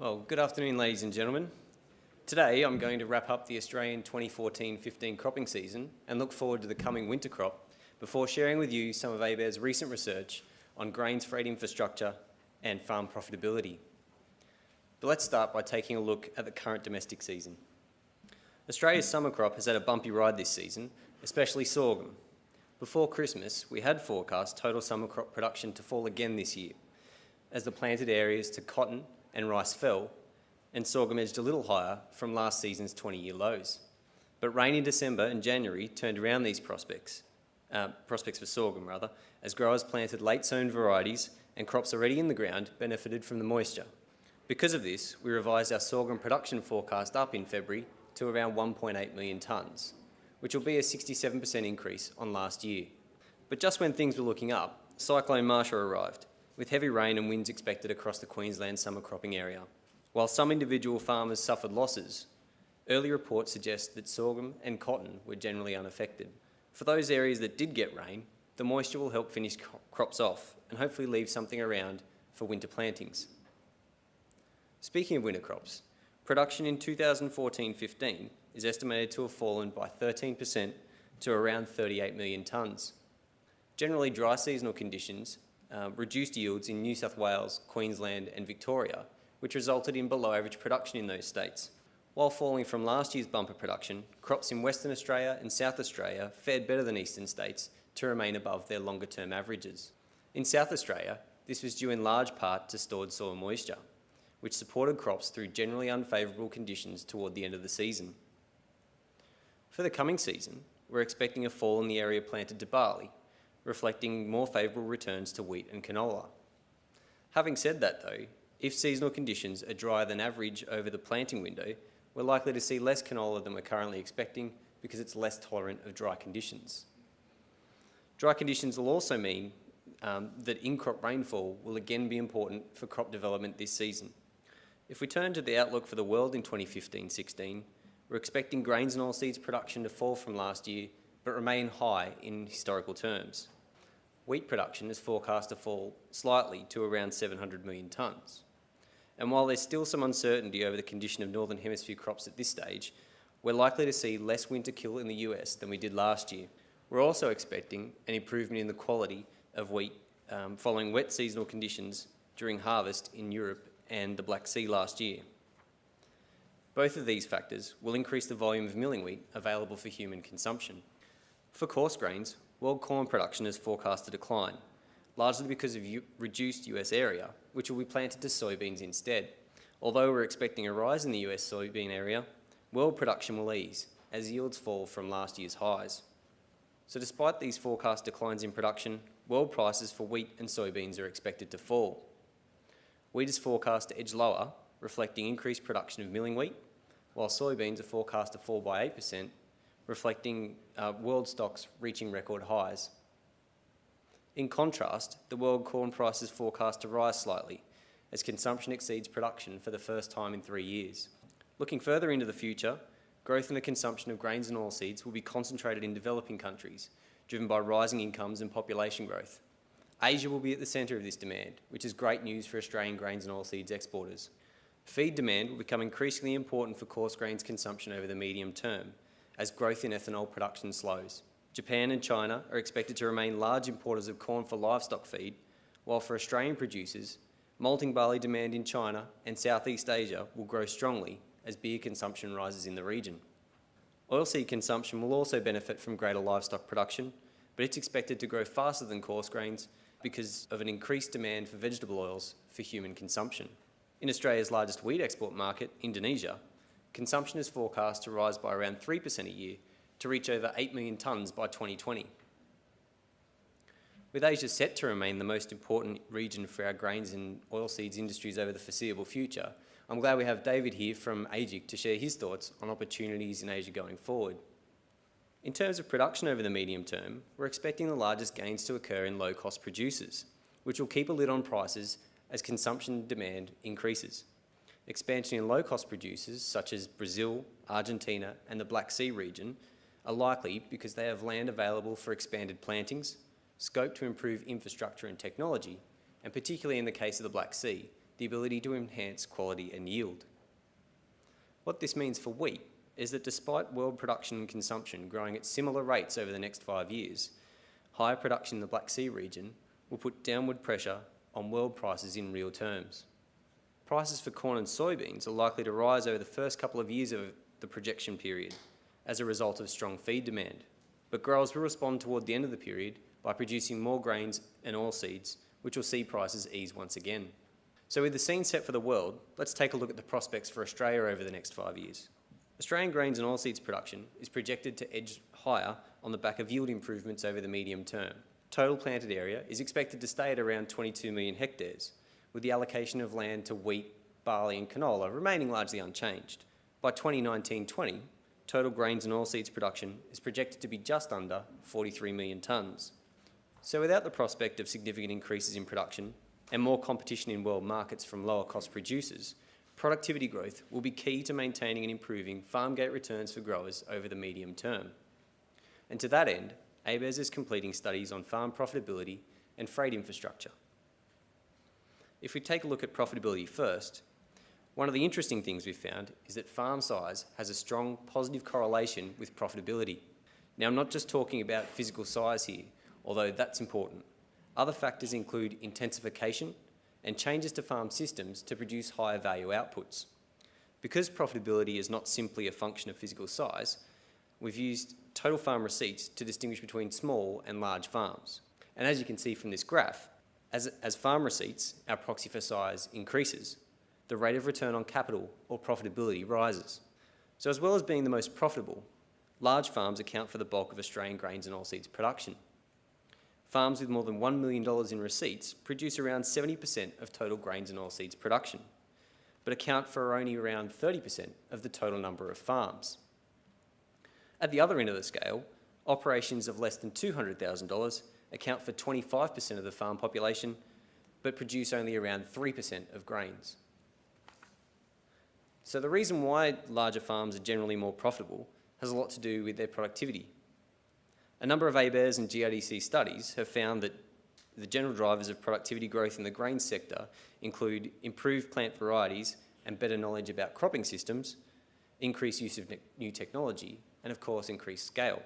Well, good afternoon, ladies and gentlemen. Today, I'm going to wrap up the Australian 2014-15 cropping season and look forward to the coming winter crop before sharing with you some of ABARES' recent research on grains freight infrastructure and farm profitability. But let's start by taking a look at the current domestic season. Australia's summer crop has had a bumpy ride this season, especially sorghum. Before Christmas, we had forecast total summer crop production to fall again this year, as the planted areas to cotton and rice fell, and sorghum edged a little higher from last season's 20-year lows. But rain in December and January turned around these prospects, uh, prospects for sorghum rather, as growers planted late-sown varieties and crops already in the ground benefited from the moisture. Because of this, we revised our sorghum production forecast up in February to around 1.8 million tonnes, which will be a 67% increase on last year. But just when things were looking up, Cyclone Marcia arrived, with heavy rain and winds expected across the Queensland summer cropping area. While some individual farmers suffered losses, early reports suggest that sorghum and cotton were generally unaffected. For those areas that did get rain, the moisture will help finish crops off and hopefully leave something around for winter plantings. Speaking of winter crops, production in 2014-15 is estimated to have fallen by 13% to around 38 million tonnes. Generally dry seasonal conditions uh, reduced yields in New South Wales, Queensland and Victoria, which resulted in below average production in those states. While falling from last year's bumper production, crops in Western Australia and South Australia fared better than eastern states to remain above their longer term averages. In South Australia, this was due in large part to stored soil moisture, which supported crops through generally unfavourable conditions toward the end of the season. For the coming season, we're expecting a fall in the area planted to barley, reflecting more favourable returns to wheat and canola. Having said that though, if seasonal conditions are drier than average over the planting window, we're likely to see less canola than we're currently expecting because it's less tolerant of dry conditions. Dry conditions will also mean um, that in-crop rainfall will again be important for crop development this season. If we turn to the outlook for the world in 2015-16, we're expecting grains and oilseeds production to fall from last year but remain high in historical terms. Wheat production is forecast to fall slightly to around 700 million tonnes. And while there's still some uncertainty over the condition of Northern Hemisphere crops at this stage, we're likely to see less winter kill in the US than we did last year. We're also expecting an improvement in the quality of wheat um, following wet seasonal conditions during harvest in Europe and the Black Sea last year. Both of these factors will increase the volume of milling wheat available for human consumption. For coarse grains, world corn production is forecast to decline, largely because of reduced US area, which will be planted to soybeans instead. Although we're expecting a rise in the US soybean area, world production will ease as yields fall from last year's highs. So despite these forecast declines in production, world prices for wheat and soybeans are expected to fall. Wheat is forecast to edge lower, reflecting increased production of milling wheat, while soybeans are forecast to fall by 8%, reflecting uh, world stocks reaching record highs. In contrast, the world corn price is forecast to rise slightly as consumption exceeds production for the first time in three years. Looking further into the future, growth in the consumption of grains and oilseeds will be concentrated in developing countries, driven by rising incomes and population growth. Asia will be at the centre of this demand, which is great news for Australian grains and oilseeds exporters. Feed demand will become increasingly important for coarse grains consumption over the medium term, as growth in ethanol production slows. Japan and China are expected to remain large importers of corn for livestock feed, while for Australian producers, malting barley demand in China and Southeast Asia will grow strongly as beer consumption rises in the region. Oilseed consumption will also benefit from greater livestock production, but it's expected to grow faster than coarse grains because of an increased demand for vegetable oils for human consumption. In Australia's largest wheat export market, Indonesia, consumption is forecast to rise by around 3% a year to reach over 8 million tonnes by 2020. With Asia set to remain the most important region for our grains and oilseeds industries over the foreseeable future, I'm glad we have David here from AGIC to share his thoughts on opportunities in Asia going forward. In terms of production over the medium term, we're expecting the largest gains to occur in low-cost producers, which will keep a lid on prices as consumption demand increases. Expansion in low-cost producers such as Brazil, Argentina and the Black Sea region are likely because they have land available for expanded plantings, scope to improve infrastructure and technology, and particularly in the case of the Black Sea, the ability to enhance quality and yield. What this means for wheat is that despite world production and consumption growing at similar rates over the next five years, higher production in the Black Sea region will put downward pressure on world prices in real terms. Prices for corn and soybeans are likely to rise over the first couple of years of the projection period as a result of strong feed demand, but growers will respond toward the end of the period by producing more grains and oilseeds, which will see prices ease once again. So with the scene set for the world, let's take a look at the prospects for Australia over the next five years. Australian grains and oilseeds production is projected to edge higher on the back of yield improvements over the medium term. Total planted area is expected to stay at around 22 million hectares, with the allocation of land to wheat, barley and canola remaining largely unchanged. By 2019-20, total grains and oilseeds production is projected to be just under 43 million tonnes. So without the prospect of significant increases in production and more competition in world markets from lower cost producers, productivity growth will be key to maintaining and improving farm gate returns for growers over the medium term. And to that end, ABARES is completing studies on farm profitability and freight infrastructure. If we take a look at profitability first, one of the interesting things we've found is that farm size has a strong positive correlation with profitability. Now, I'm not just talking about physical size here, although that's important. Other factors include intensification and changes to farm systems to produce higher value outputs. Because profitability is not simply a function of physical size, we've used total farm receipts to distinguish between small and large farms. And as you can see from this graph, as, as farm receipts, our proxy for size, increases, the rate of return on capital or profitability rises. So as well as being the most profitable, large farms account for the bulk of Australian grains and oilseeds production. Farms with more than $1 million in receipts produce around 70% of total grains and oilseeds production, but account for only around 30% of the total number of farms. At the other end of the scale, operations of less than $200,000 account for 25% of the farm population, but produce only around 3% of grains. So the reason why larger farms are generally more profitable has a lot to do with their productivity a number of ABARES and GRDC studies have found that the general drivers of productivity growth in the grain sector include improved plant varieties and better knowledge about cropping systems, increased use of new technology, and of course increased scale.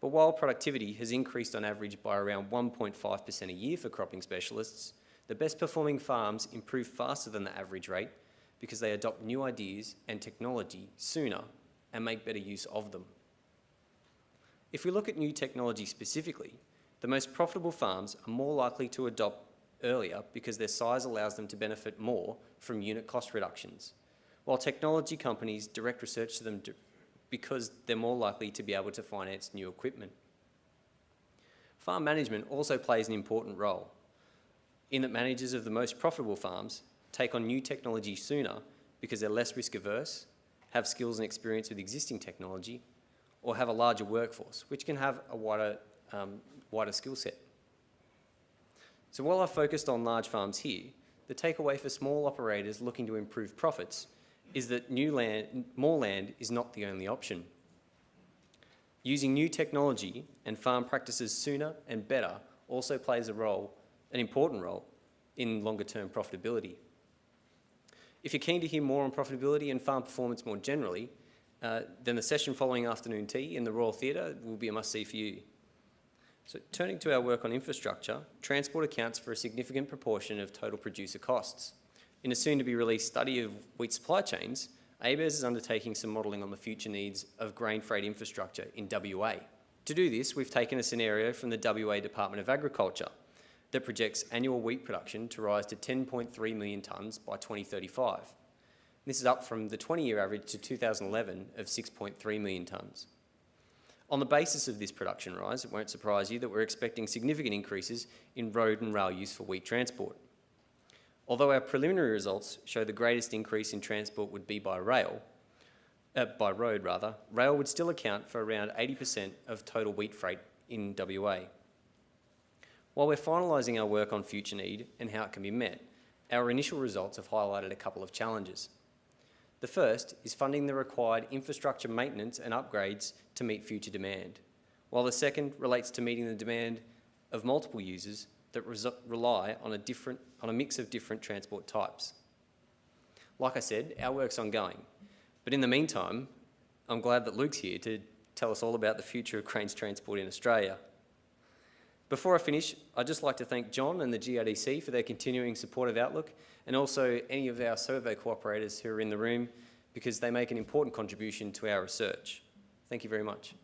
But while productivity has increased on average by around 1.5% a year for cropping specialists, the best performing farms improve faster than the average rate because they adopt new ideas and technology sooner and make better use of them. If we look at new technology specifically, the most profitable farms are more likely to adopt earlier because their size allows them to benefit more from unit cost reductions, while technology companies direct research to them because they're more likely to be able to finance new equipment. Farm management also plays an important role in that managers of the most profitable farms take on new technology sooner because they're less risk averse, have skills and experience with existing technology, or have a larger workforce, which can have a wider, um, wider skill set. So while I've focused on large farms here, the takeaway for small operators looking to improve profits is that new land, more land is not the only option. Using new technology and farm practices sooner and better also plays a role, an important role, in longer term profitability. If you're keen to hear more on profitability and farm performance more generally, uh, then the session following afternoon tea in the Royal Theatre will be a must-see for you. So turning to our work on infrastructure, transport accounts for a significant proportion of total producer costs. In a soon-to-be released study of wheat supply chains, ABARES is undertaking some modelling on the future needs of grain freight infrastructure in WA. To do this, we've taken a scenario from the WA Department of Agriculture that projects annual wheat production to rise to 10.3 million tonnes by 2035. This is up from the 20-year average to 2011 of 6.3 million tonnes. On the basis of this production rise, it won't surprise you that we're expecting significant increases in road and rail use for wheat transport. Although our preliminary results show the greatest increase in transport would be by rail, uh, by road rather, rail would still account for around 80% of total wheat freight in WA. While we're finalising our work on future need and how it can be met, our initial results have highlighted a couple of challenges. The first is funding the required infrastructure maintenance and upgrades to meet future demand, while the second relates to meeting the demand of multiple users that rely on a, different, on a mix of different transport types. Like I said, our work's ongoing, but in the meantime, I'm glad that Luke's here to tell us all about the future of grains transport in Australia. Before I finish, I'd just like to thank John and the GRDC for their continuing support of Outlook and also any of our survey cooperators who are in the room because they make an important contribution to our research. Thank you very much.